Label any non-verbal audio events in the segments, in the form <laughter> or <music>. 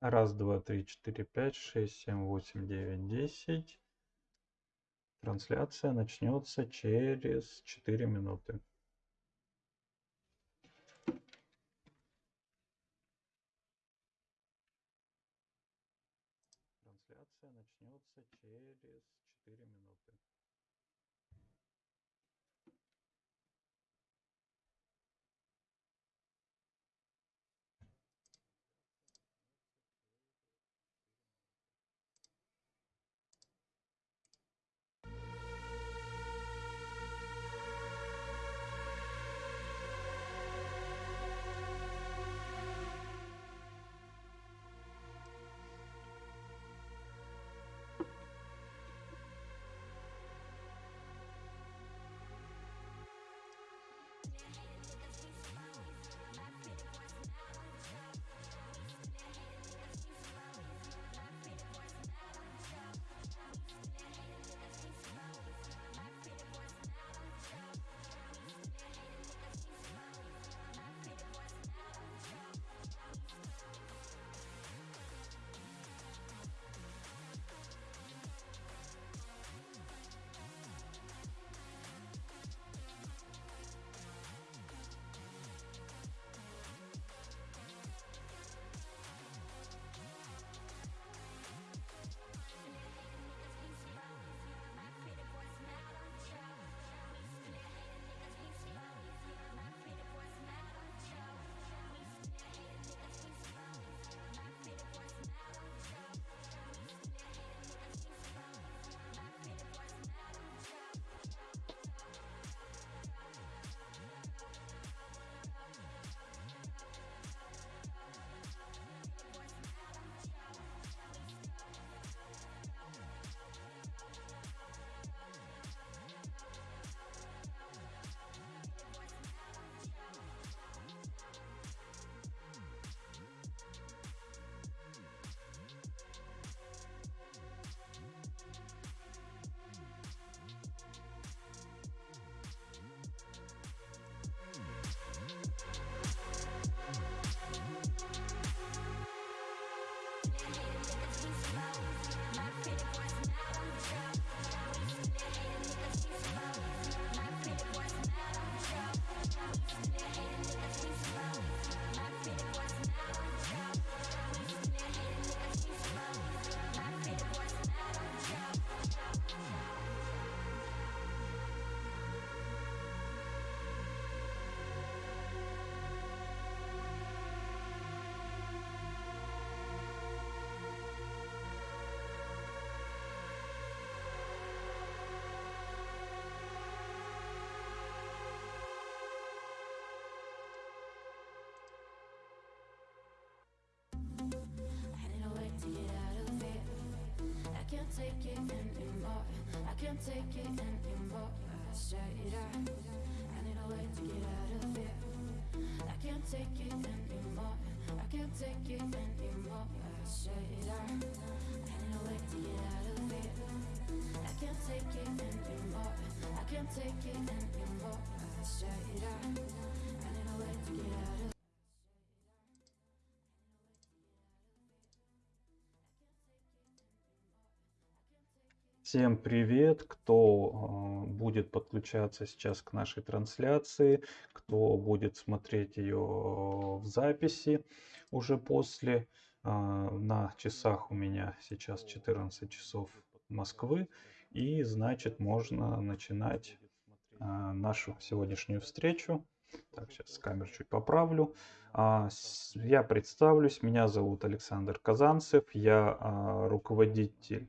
Раз, два, три, четыре, пять, шесть, семь, восемь, девять, десять. Трансляция начнется через 4 минуты. Can't take it anymore. I can't take it anymore. I said I, I need a way to get out of here. I can't take it anymore. I can't take it anymore. I said I, I need a way to get out of here. I can't take it anymore. I can't take it anymore. I said I, I need a way to get out Всем привет, кто э, будет подключаться сейчас к нашей трансляции, кто будет смотреть ее в записи уже после. Э, на часах у меня сейчас 14 часов Москвы, и значит можно начинать э, нашу сегодняшнюю встречу. Так, сейчас камеру чуть поправлю. А, я представлюсь, меня зовут Александр Казанцев, я руководитель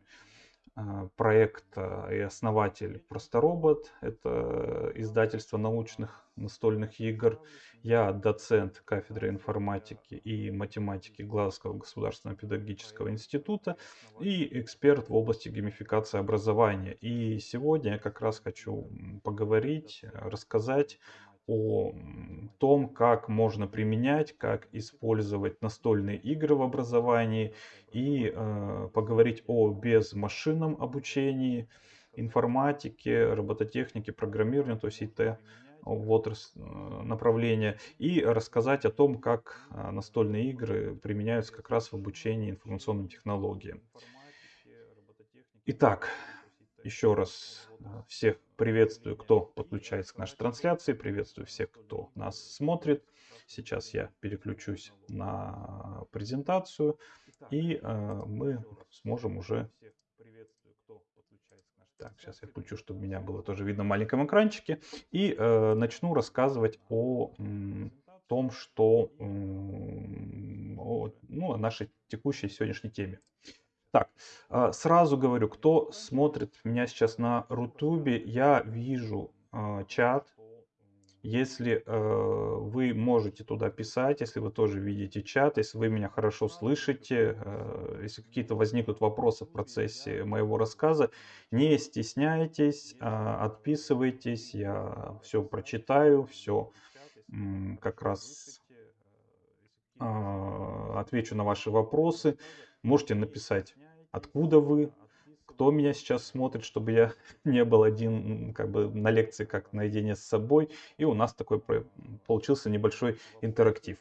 а, проект и основатель Просторобот. Это издательство научных настольных игр. Я доцент кафедры информатики и математики Глазского государственного педагогического института и эксперт в области геймификации образования. И сегодня я как раз хочу поговорить, рассказать о том, как можно применять, как использовать настольные игры в образовании и э, поговорить о безмашинном обучении, информатике, робототехнике, программированию, то есть ИТ в отрасль э, направления и рассказать о том, как а, настольные игры применяются как раз в обучении информационным технологиям. Итак, еще раз э, всех приветствую, кто подключается к нашей трансляции, приветствую всех, кто нас смотрит. Сейчас я переключусь на презентацию и э, мы сможем уже так, сейчас я включу, чтобы меня было тоже видно в маленьком экранчике. И э, начну рассказывать о том, что о, ну, о нашей текущей сегодняшней теме. Так, э, сразу говорю, кто смотрит меня сейчас на Рутубе, я вижу э, чат, если э, вы можете туда писать, если вы тоже видите чат, если вы меня хорошо слышите, э, если какие-то возникнут вопросы в процессе моего рассказа, не стесняйтесь, э, отписывайтесь, я все прочитаю, все как раз отвечу на ваши вопросы. Можете написать, откуда вы, кто меня сейчас смотрит, чтобы я <laughs> не был один как бы на лекции как наедине с собой. И у нас такой получился небольшой интерактив.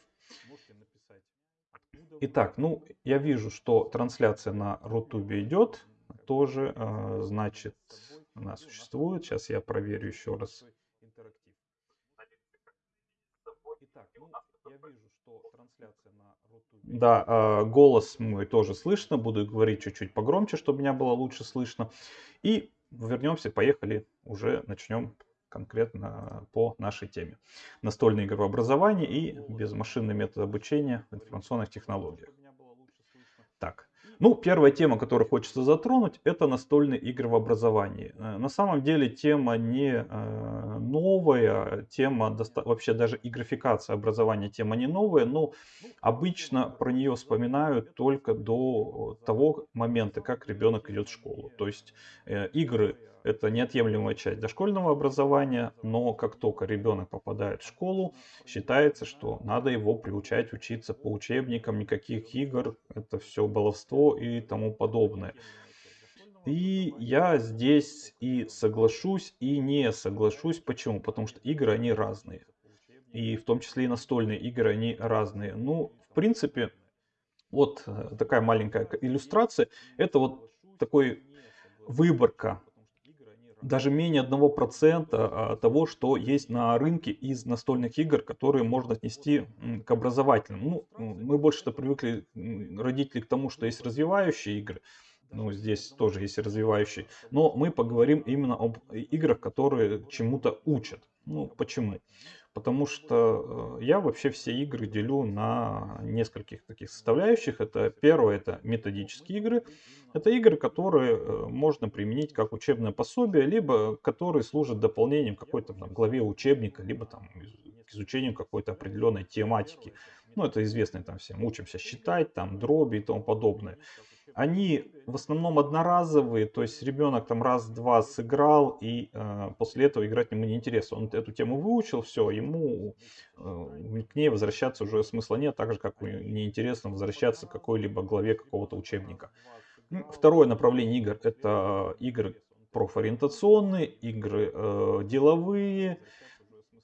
Итак, ну, я вижу, что трансляция на Рутубе идет. Тоже, э, значит, она существует. Сейчас я проверю еще раз. Итак, ну, я вижу, что трансляция на да, а, голос мой тоже слышно. Буду говорить чуть-чуть погромче, чтобы меня было лучше слышно. И вернемся, поехали, уже начнем конкретно по нашей теме. Настольное игрообразование и безмашинный метод обучения в информационных технологиях. Так, ну, первая тема, которую хочется затронуть, это настольные игры в образовании. Э, на самом деле тема не э, новая, тема вообще даже и графикация образования тема не новая, но обычно про нее вспоминают только до того момента, как ребенок идет в школу. То есть э, игры это неотъемлемая часть дошкольного образования, но как только ребенок попадает в школу, считается, что надо его приучать учиться по учебникам, никаких игр, это все баловство и тому подобное. И я здесь и соглашусь, и не соглашусь. Почему? Потому что игры, они разные. И в том числе и настольные игры, они разные. Ну, в принципе, вот э, такая маленькая иллюстрация. Это вот такой выборка даже менее 1% а, того, что есть на рынке из настольных игр, которые можно отнести к образовательным. Ну, мы больше-то привыкли, родители, к тому, что есть развивающие игры. Ну, здесь тоже есть развивающие. Но мы поговорим именно об играх, которые чему-то учат. Ну, почему? Потому что э, я вообще все игры делю на нескольких таких составляющих. Это первое, это методические игры. Это игры, которые э, можно применить как учебное пособие, либо которые служат дополнением какой-то там главе учебника, либо там к изучению какой-то определенной тематики. Ну, это известно там всем. Учимся считать, там дроби и тому подобное. Они в основном одноразовые, то есть ребенок там раз-два сыграл, и э, после этого играть ему неинтересно. Он эту тему выучил, все, ему э, к ней возвращаться уже смысла нет, так же, как неинтересно возвращаться к какой-либо главе какого-то учебника. Второе направление игр это игры профориентационные, игры э, деловые,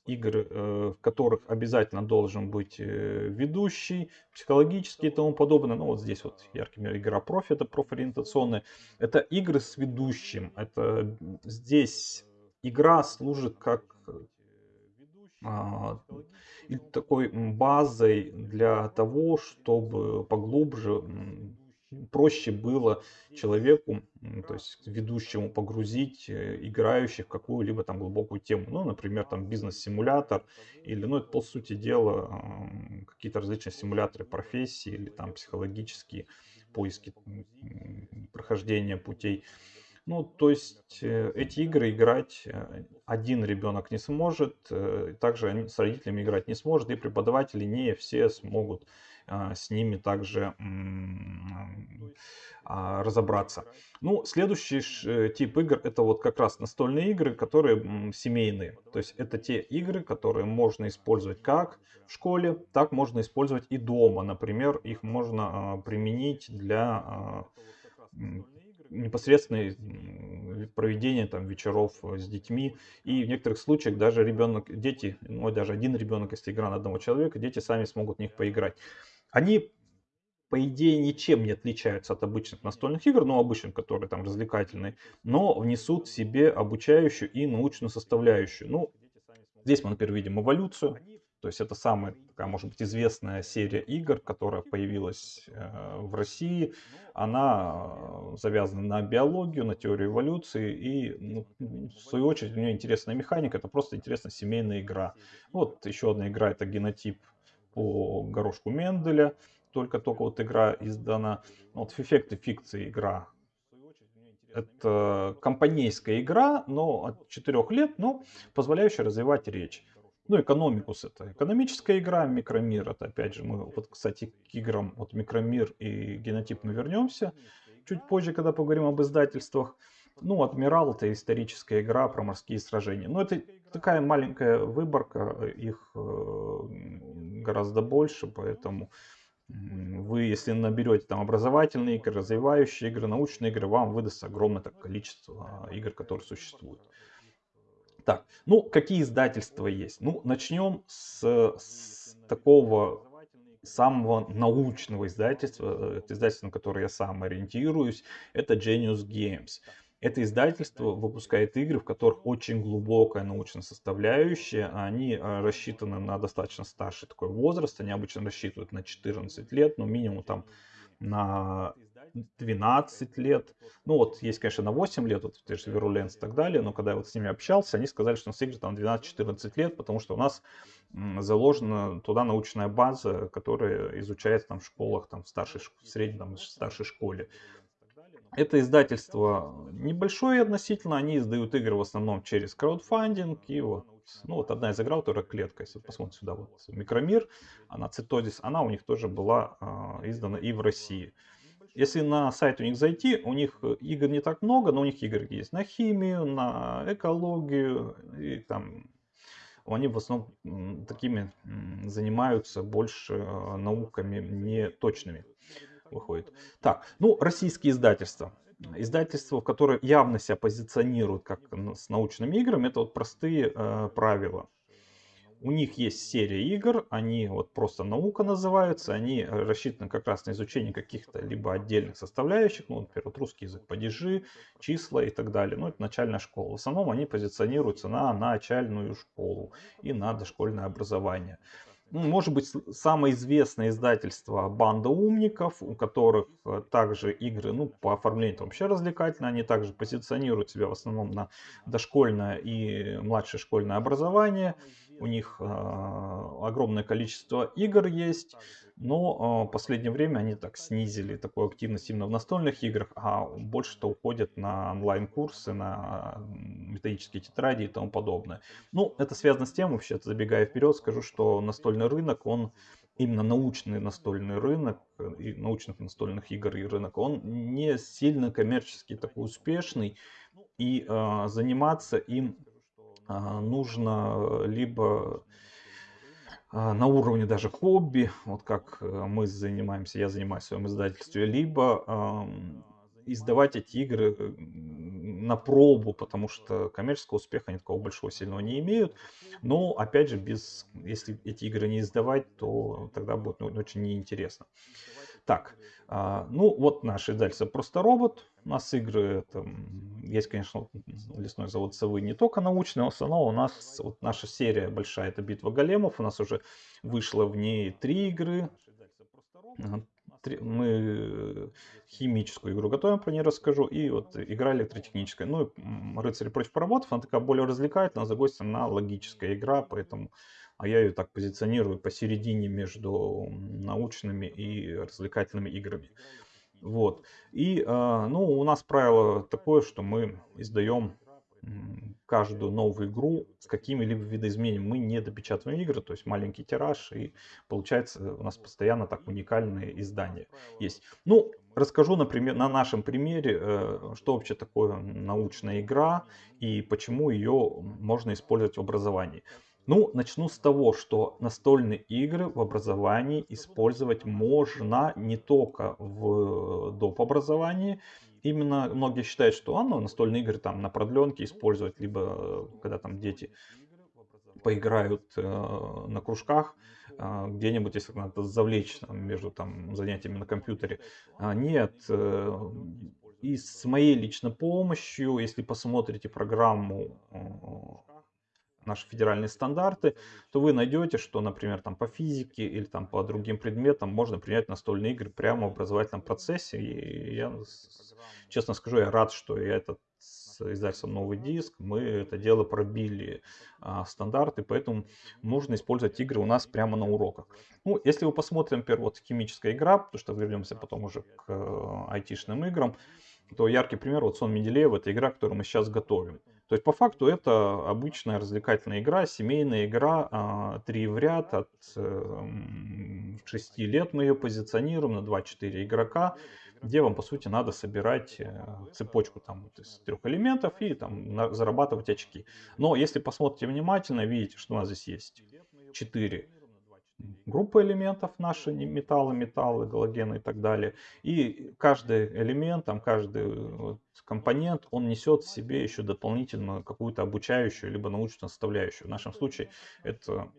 игры, э, в которых обязательно должен быть э, ведущий, психологический и тому подобное. Ну вот здесь вот яркий пример игра профи, это профориентационные. Это игры с ведущим. Это здесь игра служит как а, такой базой для того, чтобы поглубже проще было человеку, то есть ведущему погрузить э, играющих в какую-либо там глубокую тему. Ну, например, там бизнес-симулятор или, ну, это по сути дела какие-то различные симуляторы профессии или там психологические поиски прохождения путей. Ну, то есть э, эти игры играть э, один ребенок не сможет, также с родителями играть не сможет, и преподаватели не все смогут а, с ними также а, разобраться. Ну, следующий э, тип игр это вот как раз настольные игры, которые семейные. То есть это те игры, которые можно использовать как в школе, так можно использовать и дома. Например, их можно а, применить для непосредственной проведения там вечеров с детьми. И в некоторых случаях даже ребенок, дети, ну даже один ребенок, если игра на одного человека, дети сами смогут в них поиграть. Они по идее, ничем не отличаются от обычных настольных игр, ну, обычных, которые там развлекательные, но внесут в себе обучающую и научную составляющую. Ну, здесь мы, например, видим эволюцию, то есть это самая такая, может быть, известная серия игр, которая появилась э, в России. Она э, завязана на биологию, на теорию эволюции. И, ну, в свою очередь, у нее интересная механика. Это просто интересная семейная игра. Вот еще одна игра, это генотип по горошку Менделя только-только вот игра издана. Ну, вот эффекты фикции игра. Это компанейская игра, но от 4 лет, но позволяющая развивать речь. Ну, экономикус это экономическая игра, микромир это опять же, мы вот, кстати, к играм вот микромир и генотип мы вернемся чуть позже, когда поговорим об издательствах. Ну, Адмирал это историческая игра про морские сражения. Но это такая маленькая выборка, их э, гораздо больше, поэтому вы, если наберете там образовательные игры, развивающие игры, научные игры, вам выдаст огромное так, количество игр, которые существуют. Так, ну, какие издательства есть? Ну, начнем с, с такого самого научного издательства, это издательство, на которое я сам ориентируюсь, это Genius Games. Это издательство выпускает игры, в которых очень глубокая научная составляющая. Они э, рассчитаны на достаточно старший такой возраст. Они обычно рассчитывают на 14 лет, но минимум там на 12 лет. Ну вот, есть, конечно, на 8 лет, вот те же Virulence и так далее, но когда я вот с ними общался, они сказали, что у нас игры там 12-14 лет, потому что у нас заложена туда научная база, которая изучается там в школах, там в старшей, в средней, там, в старшей школе. Это издательство небольшое относительно, они издают игры в основном через краудфандинг. И вот, ну вот одна из игр, которая клетка, если посмотрите сюда, вот Микромир, она Цитодис, она у них тоже была э, издана и в России. Если на сайт у них зайти, у них игр не так много, но у них игры есть на химию, на экологию, и там они в основном такими занимаются больше а, науками не точными выходит. Так, ну, российские издательства. Издательства, которые явно себя позиционируют как с научными играми, это вот простые э, правила. У них есть серия игр, они вот просто наука называются, они рассчитаны как раз на изучение каких-то либо отдельных составляющих, ну, например, вот русский язык, падежи, числа и так далее. Ну, это начальная школа. В основном они позиционируются на начальную школу и на дошкольное образование. Ну, может быть, самое известное издательство «Банда умников», у которых э, также игры, ну, по оформлению вообще развлекательные, они также позиционируют себя в основном на дошкольное и младшее школьное образование. У них э, огромное количество игр есть. Но в последнее время они так снизили такую активность именно в настольных играх, а больше-то уходят на онлайн-курсы, на методические тетради и тому подобное. Ну, это связано с тем, вообще, забегая вперед, скажу, что настольный рынок, он именно научный настольный рынок, и научных настольных игр и рынок, он не сильно коммерчески такой успешный, и э, заниматься им э, нужно либо на уровне даже хобби, вот как э, мы занимаемся, я занимаюсь в своем издательстве, либо издавать эти игры э, на пробу, потому что коммерческого успеха они такого большого сильного не имеют. Но, опять же, без, если эти игры не издавать, то тогда будет ну, очень неинтересно. Так, а, ну вот наш издательство «Просто робот». У нас игры, там, есть, конечно, лесной завод «Совы» не только научные, основном у нас вот наша серия большая, это «Битва големов». У нас уже вышло в ней три игры. Мы химическую игру готовим, про нее расскажу. И вот игра электротехническая. Ну, «Рыцари против роботов», она такая более развлекательная, за гостем на логическая игра, поэтому а я ее так позиционирую посередине между научными и развлекательными играми. Вот. И, а, ну, у нас правило такое, что мы издаем каждую новую игру с какими-либо видоизменениями. Мы не допечатываем игры, то есть маленький тираж, и получается у нас постоянно так уникальные издания есть. Ну, расскажу, например, на нашем примере, э, что вообще такое научная игра и почему ее можно использовать в образовании. Ну, начну с того, что настольные игры в образовании использовать можно не только в доп. образовании, именно многие считают, что а, ну, настольные игры там на продленке использовать, либо когда там дети поиграют э, на кружках, э, где-нибудь, если надо завлечь там, между там, занятиями на компьютере. А, нет, э, и с моей личной помощью, если посмотрите программу э, наши федеральные стандарты, то вы найдете, что, например, там по физике или там по другим предметам можно принять настольные игры прямо в образовательном процессе. И я, честно скажу, я рад, что я этот с издательством «Новый диск» мы это дело пробили а, стандарты, поэтому можно использовать игры у нас прямо на уроках. Ну, если вы посмотрим, например, вот химическая игра, потому что вернемся потом уже к э, айтишным играм, то яркий пример, вот Сон Менделеев, это игра, которую мы сейчас готовим. То есть по факту это обычная развлекательная игра, семейная игра, а, три в ряд, от 6 эм, лет мы ее позиционируем на 2-4 игрока, где вам по сути надо собирать э, цепочку там из трех элементов и там зарабатывать очки. Но если посмотрите внимательно, видите, что у нас здесь есть 4 группы элементов наши, металлы, металлы, галогены и так далее. И каждый элемент, там, каждый компонент, он несет в себе еще дополнительно какую-то обучающую либо научную составляющую. В нашем случае это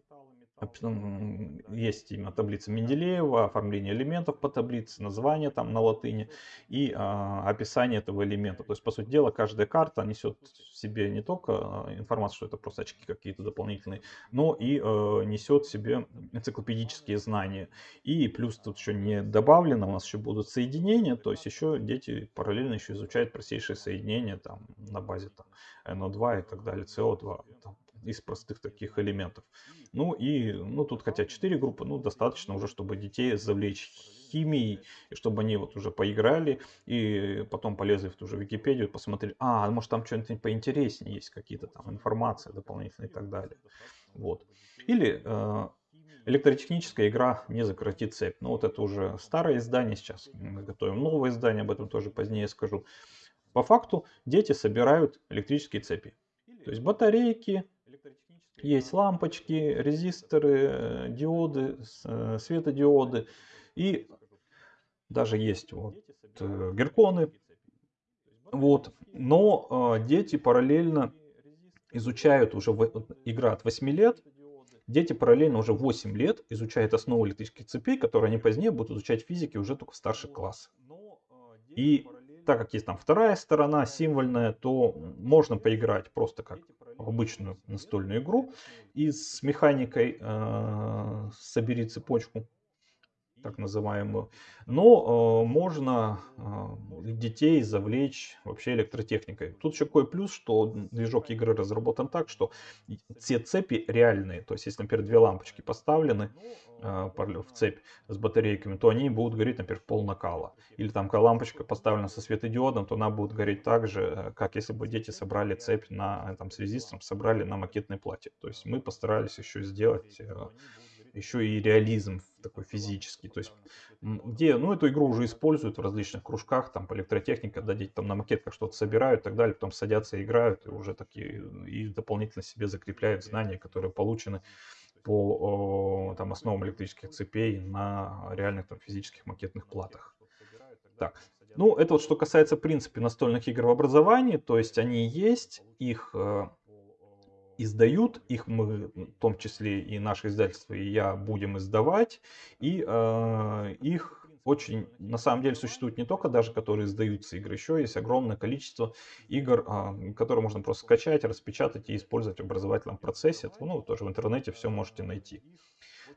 есть именно таблица Менделеева, оформление элементов по таблице, название там на латыни и а, описание этого элемента. То есть, по сути дела, каждая карта несет в себе не только а, информацию, что это просто очки какие-то дополнительные, но и а, несет в себе энциклопедические знания. И плюс тут еще не добавлено, у нас еще будут соединения, то есть еще дети параллельно еще изучают простейшие соединения там на базе там, NO2 и так далее, CO2. Там, из простых таких элементов. Ну и, ну тут хотя 4 группы, ну достаточно уже, чтобы детей завлечь химией, и чтобы они вот уже поиграли, и потом полезли в ту же Википедию, посмотрели, а, может там что-нибудь поинтереснее есть, какие-то там информации дополнительные и так далее. Вот. Или э, электротехническая игра «Не закроти цепь». Ну вот это уже старое издание, сейчас мы готовим новое издание, об этом тоже позднее скажу. По факту дети собирают электрические цепи. То есть батарейки, есть лампочки, резисторы, э, диоды, э, светодиоды и даже есть вот э, герконы. Вот. Но дети параллельно изучают уже игра от 8 лет. Дети параллельно уже 8 лет изучают основы электрических цепей, которые они позднее будут изучать физики уже только в старших классах. И так как есть там вторая сторона символьная, то можно поиграть просто как в обычную настольную игру. И с механикой э, собери цепочку так называемую. Но э, можно э, детей завлечь вообще электротехникой. Тут еще какой плюс, что движок игры разработан так, что все цепи реальные. То есть, если, например, две лампочки поставлены э, в цепь с батарейками, то они будут гореть, например, пол накала. Или там, когда лампочка поставлена со светодиодом, то она будет гореть так же, э, как если бы дети собрали цепь на, там, с резистором, собрали на макетной плате. То есть, мы постарались еще сделать э, еще и реализм такой физический. То есть, где, ну, эту игру уже используют в различных кружках, там, по электротехнике, когда дети там на макетках что-то собирают и так далее, потом садятся и играют, и уже такие, и дополнительно себе закрепляют знания, которые получены по там, основам электрических цепей на реальных там, физических макетных платах. Так, ну, это вот что касается, в принципе, настольных игр в образовании, то есть они есть, их э, издают, их мы, в том числе и наше издательство, и я будем издавать, и э, их очень, на самом деле, существует не только даже, которые издаются игры, еще есть огромное количество игр, э, которые можно просто скачать, распечатать и использовать в образовательном процессе. Ну, тоже в интернете все можете найти.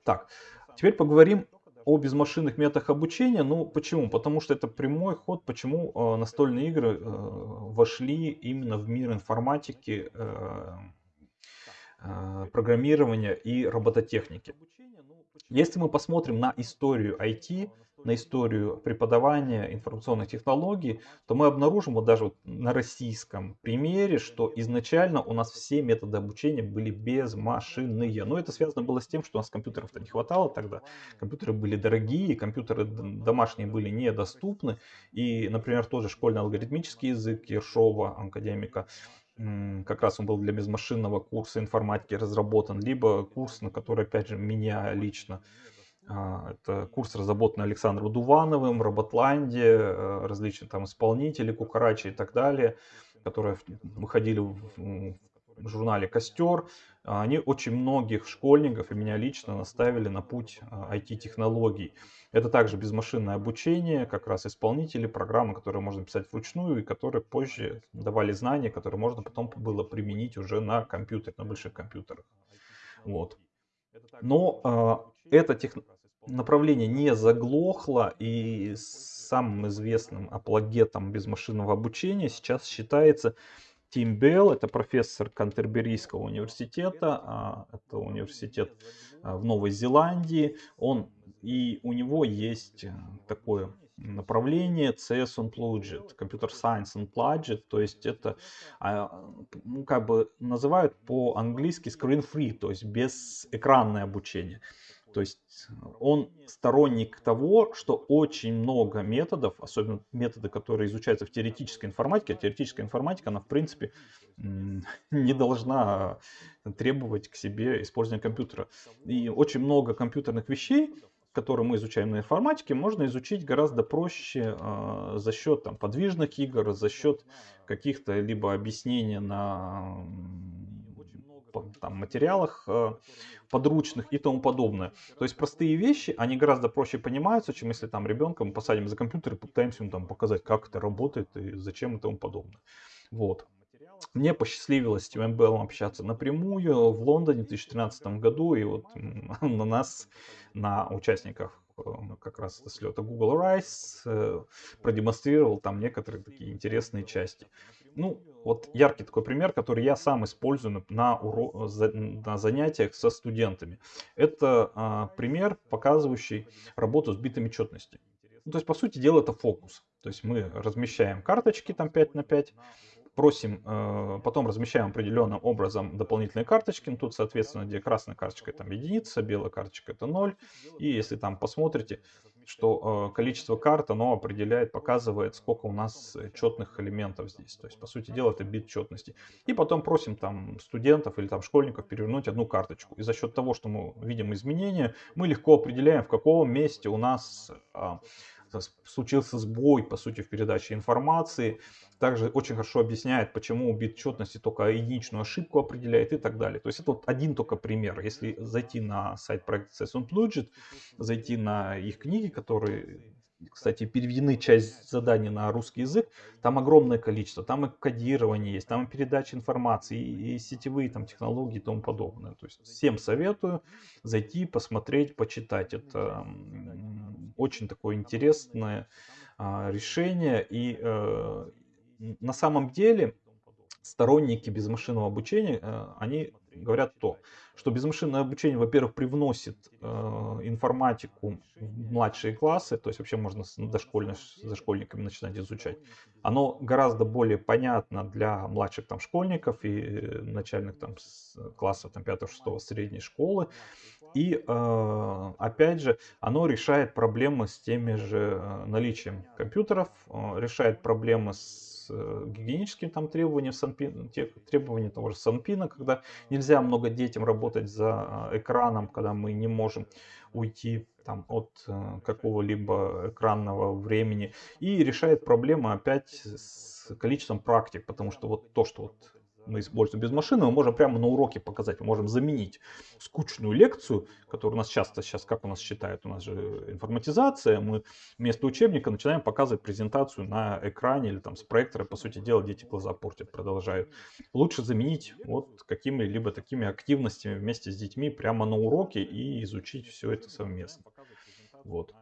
Так, теперь поговорим о безмашинных методах обучения. Ну, почему? Потому что это прямой ход, почему э, настольные игры э, вошли именно в мир информатики, э, а, программирования и робототехники. Если мы посмотрим на историю IT, на историю преподавания информационных технологий, то мы обнаружим вот даже вот на российском примере, что изначально у нас все методы обучения были безмашинные. Но это связано было с тем, что у нас компьютеров-то не хватало тогда. Компьютеры были дорогие, компьютеры домашние были недоступны. И, например, тот же школьный алгоритмический язык Ершова, академика, как раз он был для безмашинного курса информатики разработан, либо курс, на который, опять же, меня лично А, это курс, разработанный Александром Дувановым, Роботланде, э, различные там исполнители, Кукарачи и так далее, которые выходили в журнале «Костер». Они очень многих школьников и меня лично наставили на путь IT-технологий. А, это также безмашинное обучение, как раз исполнители, программы, которые можно писать вручную и которые позже давали знания, которые можно потом было применить уже на компьютере, на больших компьютерах. Вот. Но э, это тех... направление не заглохло, и самым известным апологетом безмашинного обучения сейчас считается Тим Белл, это профессор Кантерберийского университета, а, это университет а, в Новой Зеландии. Он, и у него есть э, такое направление CS Unplugged, Computer Science Unplugged, то есть это, а, ну, как бы называют по-английски screen free, то есть без экранное обучение. То есть он сторонник того, что очень много методов, особенно методы, которые изучаются в теоретической информатике, а теоретическая информатика, она в принципе <laughs> не должна требовать к себе использования компьютера. И очень много компьютерных вещей, которые мы изучаем на информатике, можно изучить гораздо проще э, за счет там, подвижных игр, за счет каких-то либо объяснений на там, материалах э, подручных и тому подобное. То есть простые вещи, они гораздо проще понимаются, чем если там ребенка мы посадим за компьютер и пытаемся ему там показать, как это работает и зачем и тому подобное. Вот. Мне посчастливилось с Тимом Беллом общаться напрямую в Лондоне в 2013 году, и вот <laughs> на нас, на участниках э, как раз слета Google Rise, э, продемонстрировал там некоторые такие интересные части. Ну, вот яркий такой пример, который я сам использую на, уро... на занятиях со студентами. Это а, пример, показывающий работу с битами четности. Ну, то есть, по сути дела, это фокус. То есть мы размещаем карточки там 5 на 5, просим, э, потом размещаем определенным образом дополнительные карточки. Ну, тут, соответственно, где красная карточка это единица, белая карточка это 0. И если там посмотрите, что э, количество карт, оно определяет, показывает, сколько у нас четных элементов здесь. То есть, по сути дела, это бит четности. И потом просим там студентов или там школьников перевернуть одну карточку. И за счет того, что мы видим изменения, мы легко определяем, в каком месте у нас а, случился сбой, по сути, в передаче информации. Также очень хорошо объясняет, почему бит четности только единичную ошибку определяет и так далее. То есть это вот один только пример. Если зайти на сайт проекта CS Unplugged, зайти на их книги, которые кстати, переведены часть заданий на русский язык, там огромное количество, там и кодирование есть, там и передача информации, и, и сетевые там технологии и тому подобное. То есть всем советую зайти, посмотреть, почитать. Это очень такое интересное а, решение. И э, на самом деле сторонники безмашинного обучения, э, они говорят то, что безмашинное обучение, во-первых, привносит э, информатику в младшие классы, то есть вообще можно с дошкольно, дошкольниками начинать изучать. Оно гораздо более понятно для младших там школьников и начальных там классов там 5-6 средней школы. И э, опять же, оно решает проблемы с теми же э, наличием компьютеров, э, решает проблемы с гигиеническими там требованиями, санпин, тех, требования того же Санпина, когда нельзя много детям работать за экраном, когда мы не можем уйти там, от какого-либо экранного времени. И решает проблемы опять с количеством практик, потому что вот то, что вот мы используем без машины, мы можем прямо на уроке показать, мы можем заменить скучную лекцию, которую у нас часто сейчас, как у нас считают, у нас же информатизация, мы вместо учебника начинаем показывать презентацию на экране или там с проектора, по сути дела, дети глаза портят, продолжают. Лучше заменить вот какими-либо такими активностями вместе с детьми прямо на уроке и изучить все это совместно. Вот.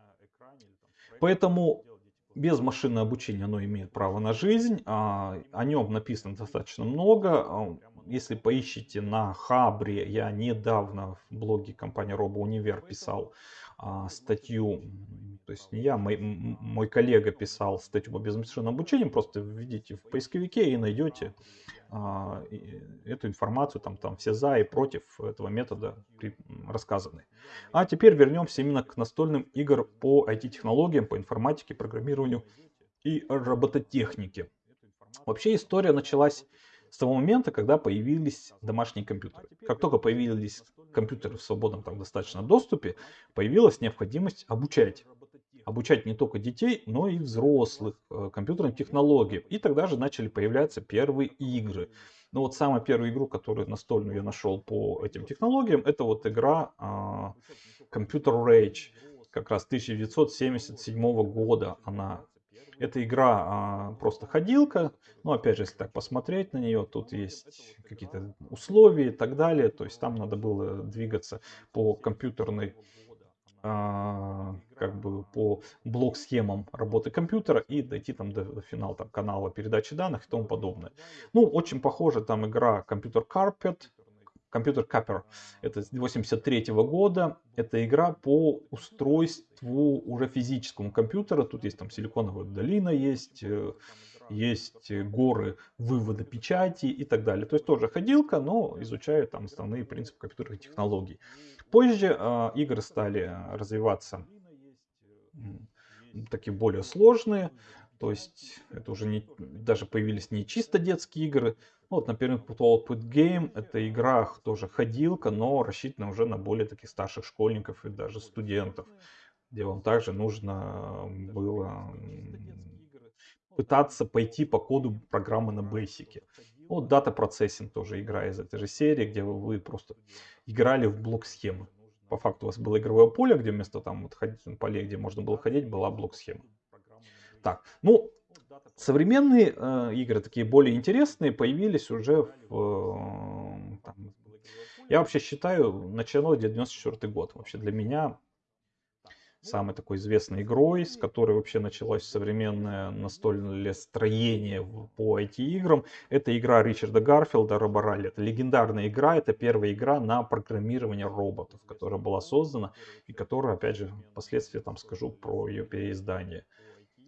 Поэтому без машинного обучения оно имеет право на жизнь. А, о нем написано достаточно много. А, если поищите на Хабре, я недавно в блоге компании RoboUniver писал а, статью, то есть не я, мой, мой коллега писал статью по безмашинному обучению, просто введите в поисковике и найдете а, эту информацию, там, там все за и против этого метода рассказаны. А теперь вернемся именно к настольным играм по IT-технологиям, по информатике, программированию и робототехнике. Вообще история началась с того момента, когда появились домашние компьютеры. Как только появились компьютеры в свободном там достаточно доступе, появилась необходимость обучать. Обучать не только детей, но и взрослых э, компьютерным технологиям. И тогда же начали появляться первые игры. Ну вот самую первую игру, которую настольную я нашел по этим технологиям, это вот игра э, Computer Rage. Как раз 1977 года она эта игра а, просто ходилка. Но опять же, если так посмотреть на нее, тут есть какие-то условия и так далее. То есть там надо было двигаться по компьютерной а, как бы по блок-схемам работы компьютера и дойти там до, до финала там, канала передачи данных и тому подобное. Ну, очень похоже там игра Computer Carpet, Компьютер Капер. Это с 83 года. Это игра по устройству уже физическому компьютера. Тут есть там силиконовая долина, есть, э, есть горы вывода печати и так далее. То есть тоже ходилка, но изучает там основные принципы компьютерных технологий. Позже э, игры стали развиваться такие более сложные. То есть это уже не, даже появились не чисто детские игры, ну, вот, например, Put Game это игра тоже ходилка, но рассчитана уже на более таких старших школьников и даже студентов, где вам также нужно было пытаться пойти по коду программы на Basic. Вот Data Processing тоже игра из этой же серии, где вы, вы просто играли в блок схемы. По факту у вас было игровое поле, где вместо там вот ходить, поле, где можно было ходить, была блок схема. Так, ну, Современные э, игры, такие более интересные, появились уже в... Э, там, я вообще считаю, начало 94 год. Вообще для меня самой такой известной игрой, с которой вообще началось современное настольное строение по IT-играм, это игра Ричарда Гарфилда Роборалли. Это легендарная игра, это первая игра на программирование роботов, которая была создана и которая, опять же, впоследствии там скажу про ее переиздание.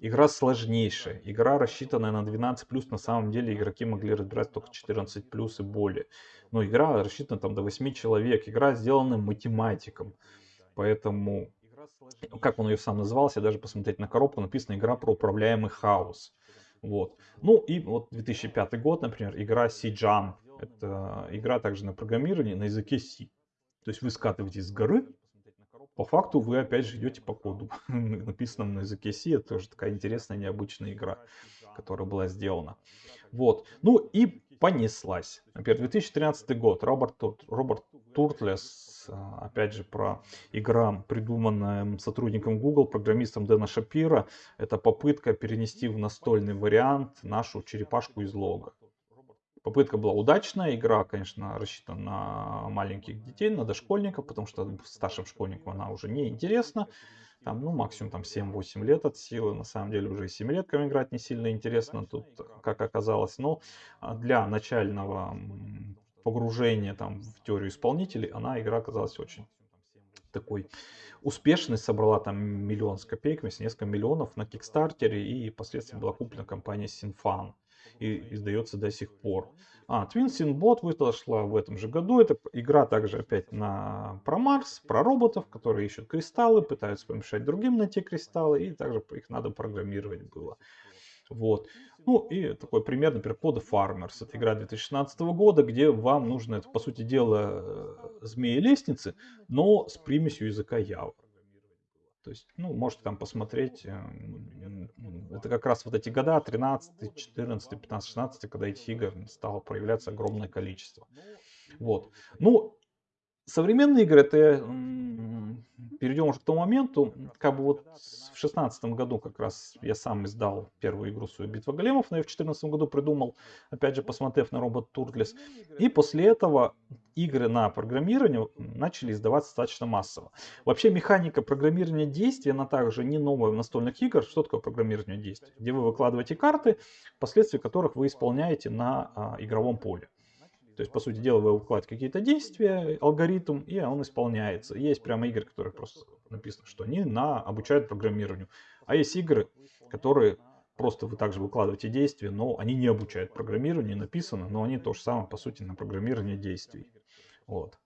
Игра сложнейшая. Игра, рассчитанная на 12+, на самом деле игроки могли разбирать только 14+, и более. Но игра рассчитана там до 8 человек. Игра сделана математиком. Поэтому, как он ее сам назывался, я даже посмотреть на коробку, написано игра про управляемый хаос. Вот. Ну и вот 2005 год, например, игра C-Jump. Это игра также на программировании на языке C. То есть вы скатываетесь с горы, по факту вы опять же идете по коду, <laughs> написанному на языке C. Это тоже такая интересная, необычная игра, которая была сделана. Вот. Ну и понеслась. Например, 2013 год. Роберт, Роберт Туртлес, а, опять же, про игра, придуманная сотрудником Google, программистом Дэна Шапира. Это попытка перенести в настольный вариант нашу черепашку из лога. Попытка была удачная, игра, конечно, рассчитана на маленьких детей, на дошкольников, потому что старшим школьникам она уже не интересна. Там, ну, максимум там 7-8 лет от силы. На самом деле уже и 7 леткам играть не сильно интересно тут, как оказалось. Но а, для начального погружения там в теорию исполнителей, она игра оказалась очень такой успешной, собрала там миллион с копейками, несколько миллионов на Кикстартере и впоследствии была куплена компанией Sinfan и издается до сих пор. А, Twin Sin Bot вышла в этом же году. Это игра также опять на про Марс, про роботов, которые ищут кристаллы, пытаются помешать другим найти кристаллы, и также их надо программировать было. Вот. Ну и такой пример, например, Code Farmers. Это игра 2016 года, где вам нужно, это по сути дела, э, змеи лестницы, но с примесью языка Java. То есть, ну, можете там посмотреть. Эм, это как раз вот эти года, 13, 14, 15, 16, когда этих игр стало проявляться огромное количество. Вот. Ну, современные игры, это перейдем уже к тому моменту, как бы вот в шестнадцатом году как раз я сам издал первую игру свою «Битва големов», но я в четырнадцатом году придумал, опять же, посмотрев на робот Туртлес. И после этого игры на программирование начали издаваться достаточно массово. Вообще механика программирования действий, она также не новая в настольных играх. Что такое программирование действий? Где вы выкладываете карты, последствия которых вы исполняете на а, игровом поле. То есть, по сути дела, вы выкладываете какие-то действия, алгоритм, и он исполняется. Есть прямо игры, которые просто написано, что они на, обучают программированию. А есть игры, которые просто вы также выкладываете действия, но они не обучают программированию, написано, но они то же самое, по сути, на программирование действий. Вот.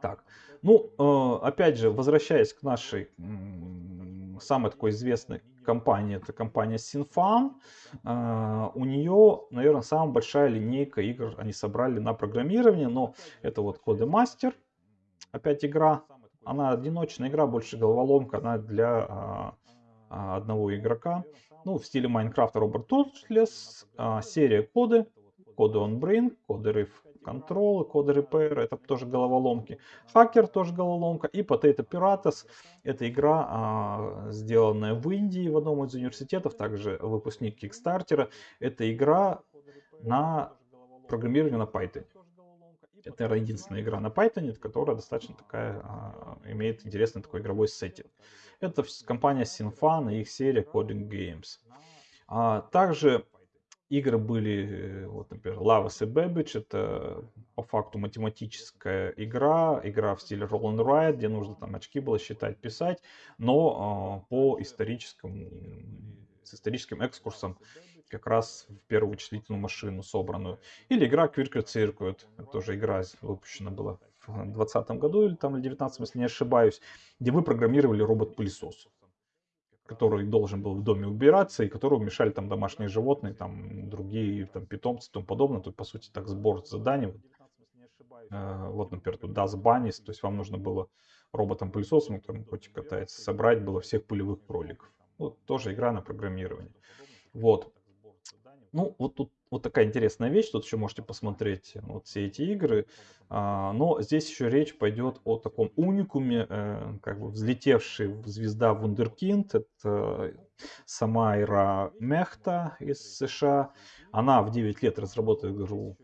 Так, ну, э, опять же, возвращаясь к нашей самой такой известной компании, это компания Sinfan. Э, у нее, наверное, самая большая линейка игр они собрали на программирование, но это вот Codemaster, опять игра, она одиночная игра, больше головоломка, она для а, а, одного игрока. Ну, в стиле Майнкрафта Роберт Тутлес, а, серия коды, коды on brain, коды Riff Control, коды Repair, это тоже головоломки. Хакер тоже головоломка. И Potato Pirates, это игра, а, сделанная в Индии в одном из университетов, также выпускник Кикстартера. Это игра на программирование на Python. Это, наверное, единственная игра на Python, которая достаточно такая, а, имеет интересный такой игровой сеттинг. Это компания Sinfan и их серия Coding Games. А, также игры были, э, вот, например, Lavas и Babbage. Это по факту математическая игра, игра в стиле Roll and где нужно там очки было считать, писать, но э, по историческому, с историческим экскурсом как раз в первую вычислительную машину собранную. Или игра Quirker Circuit. Это тоже игра выпущена была в 2020 году или там в 2019, если не ошибаюсь, где вы программировали робот-пылесос который должен был в доме убираться и которому мешали там домашние животные, там другие там питомцы и тому подобное. Тут, по сути, так сбор заданий. Э, вот, например, тут Das Bunnies, то есть вам нужно было роботом-пылесосом, который котик катается, собрать было всех пылевых кроликов. Вот тоже игра на программирование. Вот. Ну, вот тут вот такая интересная вещь, тут еще можете посмотреть вот все эти игры. А, но здесь еще речь пойдет о таком уникуме, э, как бы взлетевший звезда Вундеркинд. Это Самайра Мехта из США. Она в 9 лет разработала игру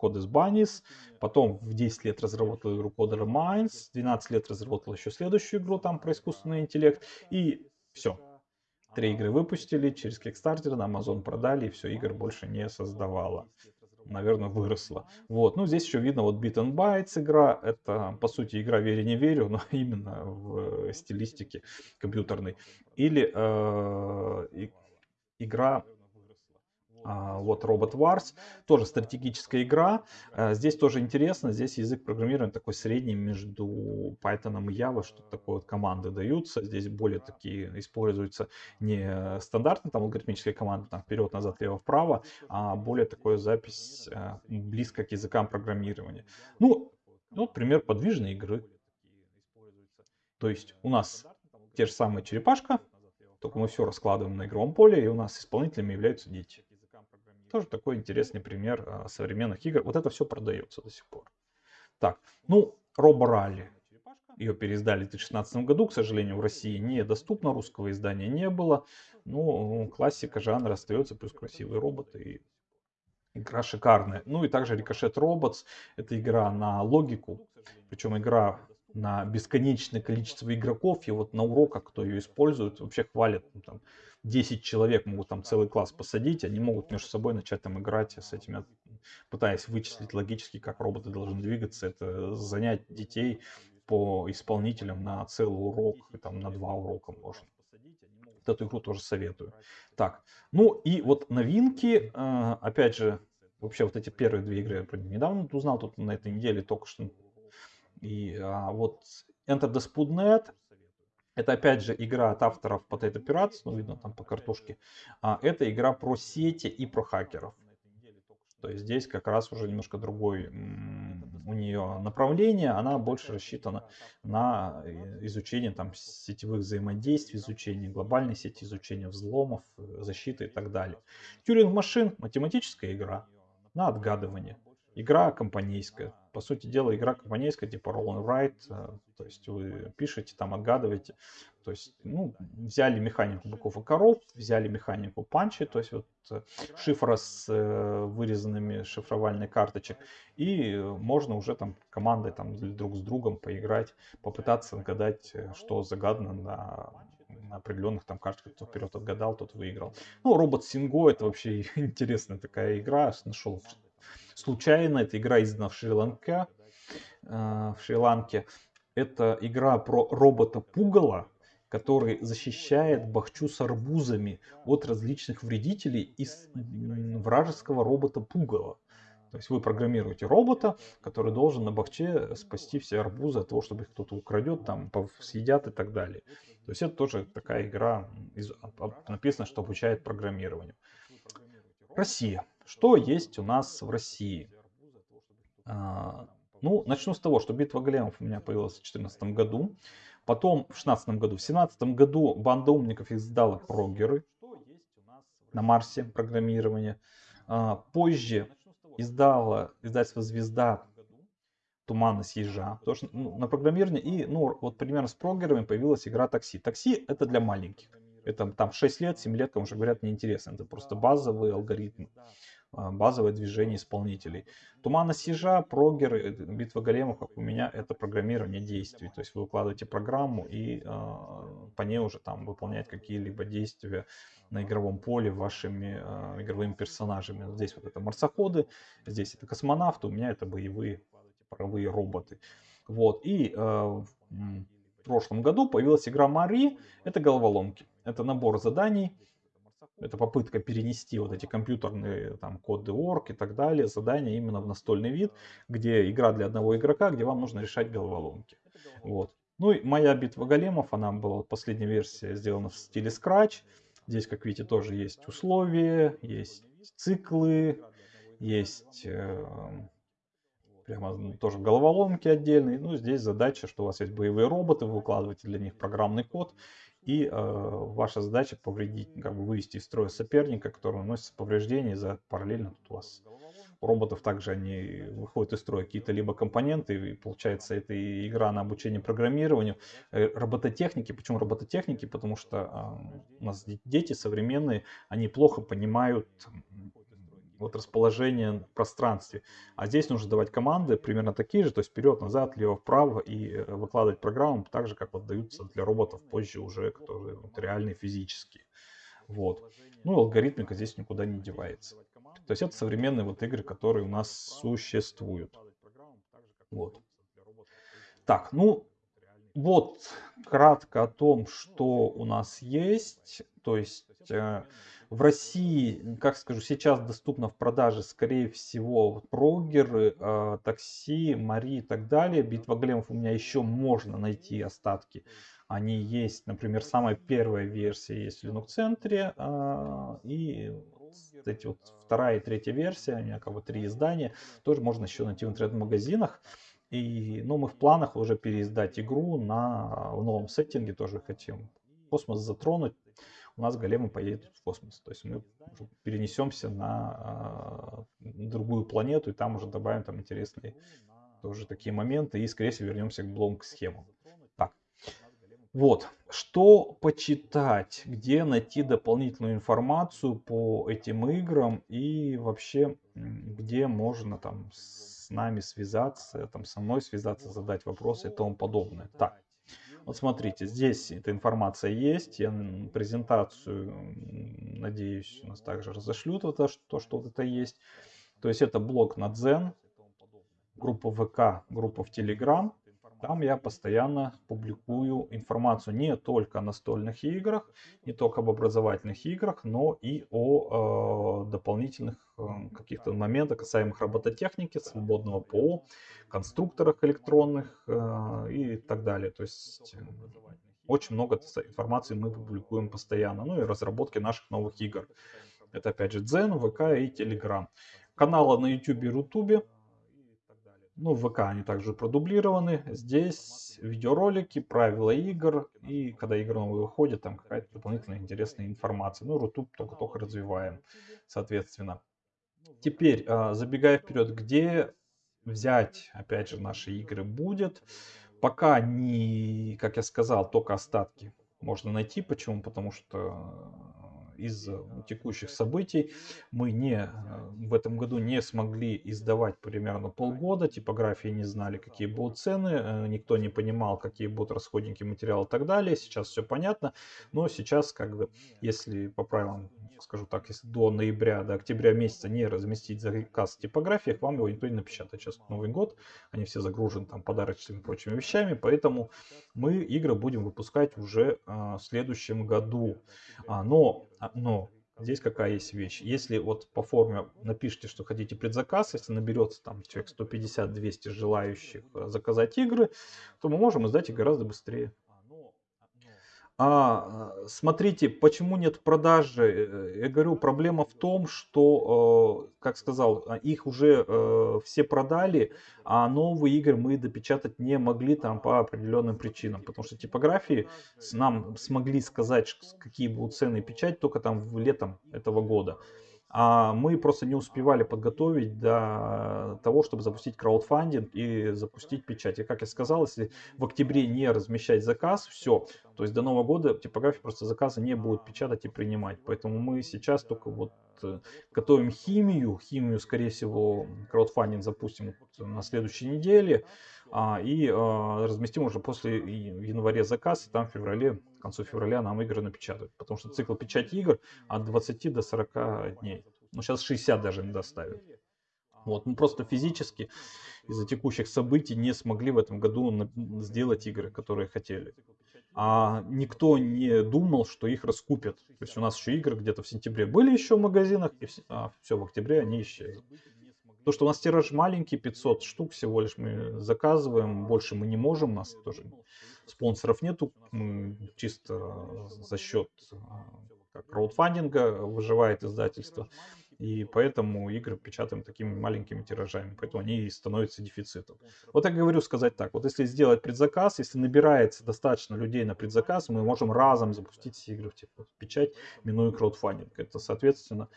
Codes Bunnies, потом в 10 лет разработала игру Coder Minds, 12 лет разработала еще следующую игру там про искусственный интеллект, и все, Три игры выпустили, через Kickstarter на Amazon продали, и все, игр больше не создавала. Наверное, выросла. Вот, ну здесь еще видно вот Beat and Bytes игра. Это, по сути, игра «Верю, не верю», но <laughs> именно в стилистике компьютерной. Или э, игра вот Robot Wars, тоже стратегическая игра. А, здесь тоже интересно, здесь язык программирования такой средний между Python и Java, что такое вот команды даются. Здесь более такие используются не стандартные там алгоритмические команды, там вперед, назад, лево, вправо, а более такой запись а, близко к языкам программирования. Ну, вот пример подвижной игры. То есть у нас те же самые черепашка, только мы все раскладываем на игровом поле, и у нас исполнителями являются дети. Тоже такой интересный пример а, современных игр. Вот это все продается до сих пор. Так, ну, Робо Ралли. Ее переиздали в 2016 году, к сожалению, в России недоступно, русского издания не было. Ну, классика жанра остается, плюс красивые роботы и игра шикарная. Ну и также Ricochet Robots, это игра на логику, причем игра на бесконечное количество игроков, и вот на уроках, кто ее использует, вообще хвалят, ну, там, 10 человек могут там целый класс посадить, они могут между собой начать там играть с этими, пытаясь вычислить логически, как роботы должны двигаться, это занять детей по исполнителям на целый урок, и там на два урока можно. Эту игру тоже советую. Так, ну и вот новинки, э, опять же, вообще вот эти первые две игры я недавно узнал, тут на этой неделе только что. И а, вот Enter the Spoonnet это опять же игра от авторов Potato Pirates, ну видно там по картошке. А, это игра про сети и про хакеров. То есть здесь как раз уже немножко другой у нее направление, она больше рассчитана на э, изучение там сетевых взаимодействий, изучение глобальной сети, изучение взломов, э, защиты и так далее. Тюринг машин, математическая игра на отгадывание. Игра компанейская. По сути дела, игра компанейская, типа roll and write. Э, то есть вы пишете, там отгадываете. То есть, ну, взяли механику быков и коров, взяли механику панчи, то есть вот э, шифра с э, вырезанными шифровальной карточек. И можно уже там командой там друг с другом поиграть, попытаться отгадать, что загадано на на определенных там карточках, кто вперед отгадал, тот выиграл. Ну, робот Синго это вообще <laughs> интересная такая игра. Нашел случайно. Это игра издана в Шри-Ланке. Э, в Шри-Ланке. Это игра про робота Пугала, который защищает бахчу с арбузами от различных вредителей из вражеского робота Пугала. То есть вы программируете робота, который должен на бахче спасти все арбузы от того, чтобы их кто-то украдет, там, съедят и так далее. То есть это тоже такая игра, написано, что обучает программированию. Россия. Что есть у нас в России? А, Ну, начну с того, что битва големов у меня появилась в 2014 году. Потом в 2016 году. В 2017 году банда умников издала прогеры на Марсе программирование. А, позже издала издательство «Звезда» тумана с ежа, тоже ну, на программирование. И, ну, вот примерно с прогерами появилась игра такси. Такси это для маленьких. Это там 6 лет, 7 лет, кому же говорят, неинтересно. Это просто базовый алгоритм, базовое движение исполнителей. Тумана с ежа, прогер, э, битва големов, как у меня, это программирование действий. То есть вы выкладываете программу и э, по ней уже там выполнять какие-либо действия на игровом поле вашими э, игровыми персонажами. Здесь вот это марсоходы, здесь это космонавты, у меня это боевые паровые роботы. Вот. И э, в прошлом году появилась игра Мари. Это головоломки. Это набор заданий. Это попытка перенести вот эти компьютерные там, коды орг и так далее, задания именно в настольный вид, где игра для одного игрока, где вам нужно решать головоломки. Вот. Ну и моя битва големов, она была последняя версия сделана в стиле Scratch. Здесь, как видите, тоже есть условия, есть циклы, есть э, прямо тоже головоломки отдельные. Ну, здесь задача, что у вас есть боевые роботы, вы укладываете для них программный код, и э, ваша задача повредить, как бы вывести из строя соперника, который наносит повреждения, за параллельно тут у вас у роботов также они выходят из строя какие-то либо компоненты, и получается это игра на обучение программированию, э, робототехники. Почему робототехники? Потому что э, у нас дети современные, они плохо понимают вот расположение в пространстве. А здесь нужно давать команды примерно такие же, то есть вперед, назад, лево, вправо и э, выкладывать программу так же, как вот для роботов позже уже, которые вот, реальные физические. Вот. Ну, алгоритмика здесь никуда не девается. То есть это современные вот игры, которые у нас существуют. Вот. Так, ну, вот кратко о том, что у нас есть. То есть э, в России, как скажу, сейчас доступно в продаже, скорее всего, прогеры, э, такси, Мари и так далее. Битва големов у меня еще можно найти остатки. Они есть, например, самая первая версия есть в Linux центре. Э, и эти вот вторая и третья версия, у меня как бы три издания, тоже можно еще найти в интернет-магазинах. И, ну, мы в планах уже переиздать игру на в новом сеттинге, тоже хотим космос затронуть у нас големы поедут в космос. То есть мы перенесемся на э, другую планету и там уже добавим там интересные тоже такие моменты и скорее всего вернемся к блонг схемам. Так. Вот, что почитать, где найти дополнительную информацию по этим играм и вообще где можно там с нами связаться, там со мной связаться, задать вопросы и тому подобное. Так, вот смотрите, здесь эта информация есть. Я презентацию, надеюсь, у нас также разошлют вот то, что, вот это есть. То есть это блог на Дзен, группа ВК, группа в Телеграм. Там я постоянно публикую информацию не только о настольных играх, не только об образовательных играх, но и о э, дополнительных э, каких-то моментах, касаемых робототехники, свободного ПО, конструкторах электронных э, и так далее. То есть э, очень много информации мы публикуем постоянно. Ну и разработки наших новых игр. Это опять же Дзен, ВК и Телеграм. Каналы на YouTube и Рутубе ну, в ВК они также продублированы. Здесь видеоролики, правила игр. И когда игры новые выходят, там какая-то дополнительная интересная информация. Ну, Рутуб только-только развиваем, соответственно. Теперь, а, забегая вперед, где взять, опять же, наши игры будет. Пока не, как я сказал, только остатки можно найти. Почему? Потому что из э, текущих событий. Мы не э, в этом году не смогли издавать примерно полгода, типографии не знали, какие будут цены, э, никто не понимал, какие будут расходники материала и так далее. Сейчас все понятно, но сейчас как бы, если по правилам, скажу так, если до ноября, до октября месяца не разместить заказ в типографиях, вам его никто не напечатает. Сейчас Новый год, они все загружены там подарочными и прочими вещами, поэтому мы игры будем выпускать уже в следующем году. А, но а, но здесь какая есть вещь. Если вот по форме напишите, что хотите предзаказ, если наберется там человек 150-200 желающих э, заказать игры, то мы можем издать их гораздо быстрее. А, э, смотрите, почему нет продажи? Э, я говорю, проблема в том, что, э, как сказал, а, их уже все продали, а новые игры мы допечатать не могли там по определенным причинам. Потому что типографии нам смогли сказать, какие будут цены печать только там в летом этого года а мы просто не успевали подготовить до того, чтобы запустить краудфандинг и запустить печать. И как я сказал, если в октябре не размещать заказ, все, то есть до Нового года типография просто заказы не будет печатать и принимать. Поэтому мы сейчас только вот э, готовим химию. Химию, скорее всего, краудфандинг запустим на следующей неделе. А, и а, разместим уже после января заказ, и там в феврале, концу февраля нам игры напечатают. Потому что цикл печати игр от 20 до 40 дней. Ну, сейчас 60 даже не доставят. Вот, мы просто физически из-за текущих событий не смогли в этом году сделать игры, которые хотели. А никто не думал, что их раскупят. То есть у нас еще игры где-то в сентябре были еще в магазинах, и все, а, все в октябре они исчезли. То, что у нас тираж маленький, 500 штук всего лишь мы заказываем, больше мы не можем, у нас тоже спонсоров нету, чисто за счет как краудфандинга выживает издательство. И поэтому игры печатаем такими маленькими тиражами, поэтому они и становятся дефицитом. Вот я говорю сказать так, вот если сделать предзаказ, если набирается достаточно людей на предзаказ, мы можем разом запустить все игры в печать, минуя краудфандинг. Это, соответственно,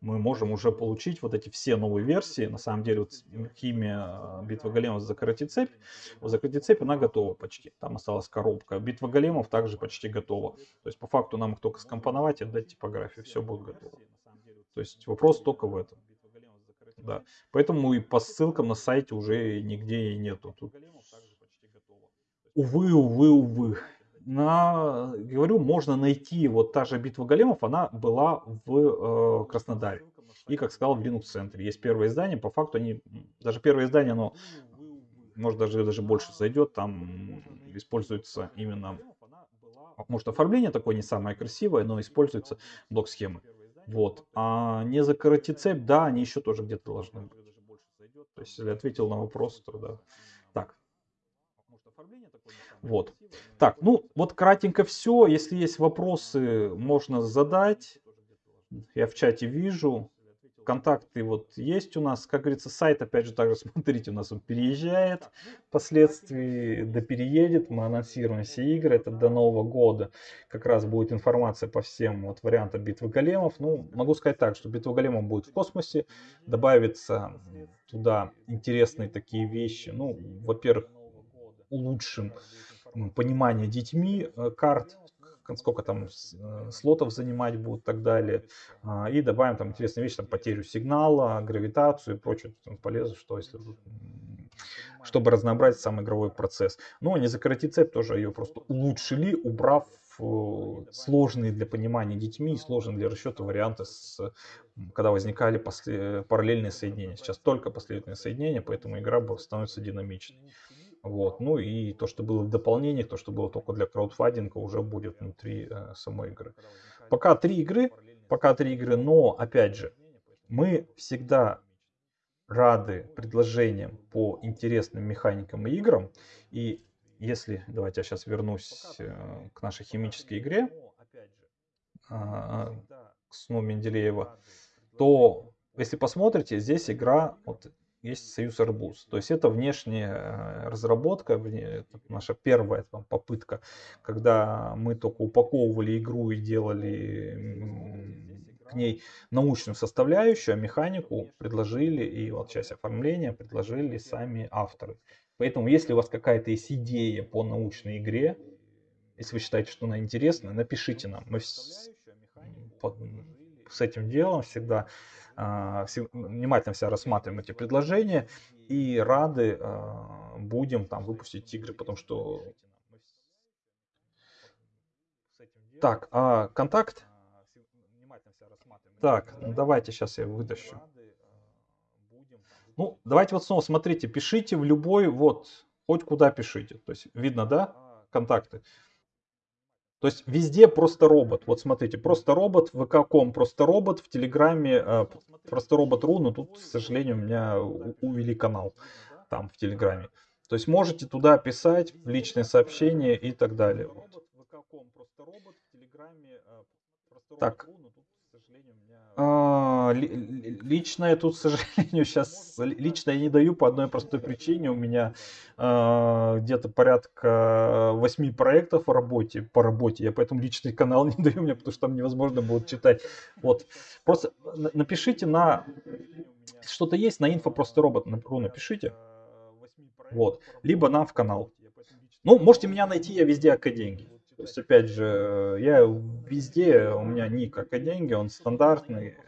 мы можем уже получить вот эти все новые версии. На самом деле, вот химия э, битва големов закройте цепь. Вот закройте цепь, она готова почти. Там осталась коробка. Битва големов также почти готова. То есть, по факту, нам их только скомпоновать и отдать типографию. Все будет готово. То есть, вопрос только в этом. Да. Поэтому и по ссылкам на сайте уже нигде и нету. Тут... Увы, увы, увы на, говорю, можно найти, вот та же битва големов, она была в э, Краснодаре. И, как сказал, в Linux центре. Есть первое издание, по факту они, даже первое издание, оно, может, даже, даже больше зайдет, там используется именно, может, оформление такое не самое красивое, но используется блок-схемы. Вот. А не закоротить цепь, да, они еще тоже где-то должны быть. То есть, если ответил на вопрос, то да. Вот. Так, ну вот кратенько все. Если есть вопросы, можно задать. Я в чате вижу. Контакты вот есть у нас. Как говорится, сайт, опять же, также <laughs> смотрите, у нас он переезжает. Впоследствии да переедет. Мы анонсируем все игры. Это до Нового года. Как раз будет информация по всем вот вариантам битвы големов. Ну, могу сказать так, что битва големов будет в космосе. Добавится туда интересные такие вещи. Ну, во-первых, улучшим понимание детьми э, карт, сколько там э, слотов занимать будут и так далее. А, и добавим там интересные вещи, там потерю сигнала, гравитацию и прочее полезно, что если чтобы разнообразить сам игровой процесс. Но не закоротить цепь тоже ее просто улучшили, убрав э, сложные для понимания детьми и сложные для расчета варианты, с, когда возникали после, параллельные соединения. Сейчас только последовательные соединения, поэтому игра становится динамичной. Вот. Ну и то, что было в дополнениях, то, что было только для краудфандинга, уже будет внутри э, самой игры. Пока три игры, пока три игры, но опять же, мы всегда рады предложениям по интересным механикам и играм. И если, давайте я сейчас вернусь э, к нашей химической игре, э, к сну Менделеева, то если посмотрите, здесь игра вот есть Союз Арбуз. То есть это внешняя э, разработка, наша первая там, попытка, когда мы только упаковывали игру и делали к ней научную составляющую, а механику предложили, и вот часть оформления предложили сами авторы. Поэтому, если у вас какая-то есть идея по научной игре, если вы считаете, что она интересна, напишите нам. Мы с, с этим делом всегда внимательно все рассматриваем эти предложения и рады а, будем там выпустить игры, потому что... Так, а контакт? Так, ну давайте сейчас я вытащу. Ну, давайте вот снова смотрите, пишите в любой, вот, хоть куда пишите. То есть видно, да, контакты. То есть везде просто робот. Вот смотрите, просто робот, в ВК.ком просто робот, в Телеграме э, просто робот.ру, но тут, к сожалению, у меня увели канал там в Телеграме. То есть можете туда писать в личные сообщения и так далее. А, лично я тут, к сожалению, <laughs> сейчас лично я не даю по одной простой причине. У меня э, где-то порядка восьми проектов в работе, по работе. Я поэтому личный канал <laughs> не даю мне, потому что там невозможно будет читать. Вот. Просто напишите на... Что-то есть на инфо просто робот. Напишите. Вот. Либо нам в канал. Ну, можете меня найти, я везде АК деньги. То есть, опять же, я везде, у меня ник АК деньги, он стандартный.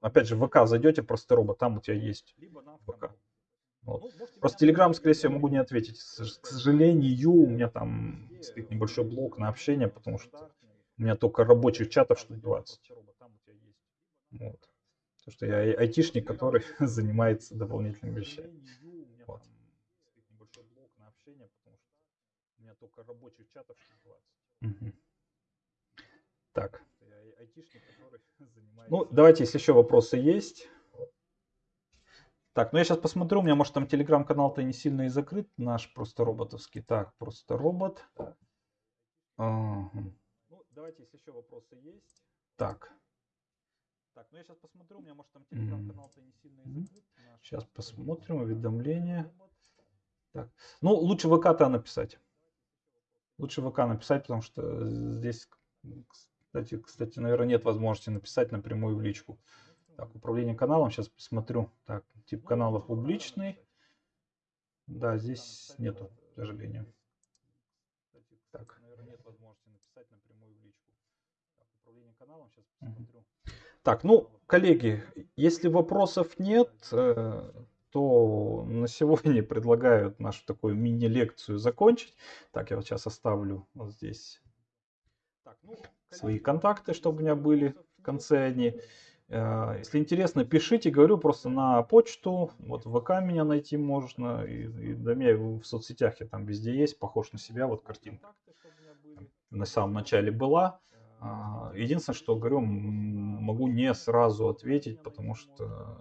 Опять же, в ВК зайдете, просто робот, там у тебя есть ВК. Вот. Просто Телеграм, скорее всего, могу не ответить. К сожалению, у меня там стоит небольшой блок на общение, потому что у меня только рабочих чатов штук 20. Вот. Потому что я айтишник, который <laughs> занимается дополнительными вещами. Вот. Только рабочих чатов штук 20. Угу. Так. <laughs> Ну, давайте, если еще вопросы есть. Так, ну я сейчас посмотрю, у меня, может, там телеграм-канал-то не сильно и закрыт, наш просто роботовский. Так, просто робот. Ну, давайте, если еще вопросы есть. Так. Так, ну я сейчас посмотрю, у меня, может, там телеграм-канал-то не сильно и закрыт. Сейчас посмотрим, уведомления. Так. Ну, лучше ВК-то написать. Лучше ВК написать, потому что здесь, кстати, кстати, наверное, нет возможности написать напрямую в личку. Так, управление каналом, сейчас посмотрю. Так, тип канала публичный. Да, здесь нету, к сожалению. Так. Так, ну, коллеги, если вопросов нет, э, то на сегодня <laughs> предлагаю нашу такую мини-лекцию закончить. Так, я вот сейчас оставлю вот здесь ну, свои контакты, чтобы у меня были в конце они. Э, если интересно, пишите, говорю просто на почту, вот в ВК меня найти можно, и, и да, меня в соцсетях я там везде есть, похож на себя, вот картинка на самом начале была. А, единственное, что говорю, могу не сразу ответить, потому что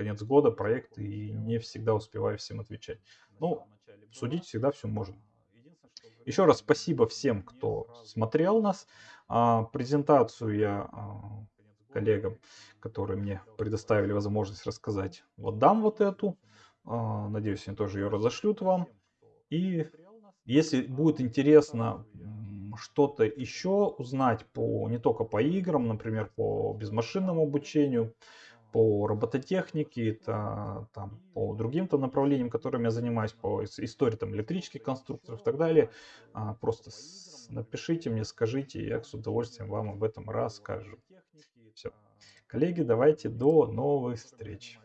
конец года проект и не всегда успеваю всем отвечать. Ну, судить всегда все можно. Еще раз спасибо всем, кто смотрел нас. А, презентацию я а, коллегам, которые мне предоставили возможность рассказать, вот дам вот эту. А, надеюсь, они тоже ее разошлют вам. И если будет интересно что-то еще узнать по не только по играм, например, по безмашинному обучению, по робототехнике, это, там, по другим-то направлениям, которыми я занимаюсь, по истории там, электрических конструкторов и так далее. А, просто напишите мне, скажите, я с удовольствием вам об этом расскажу. Все. Коллеги, давайте до новых встреч.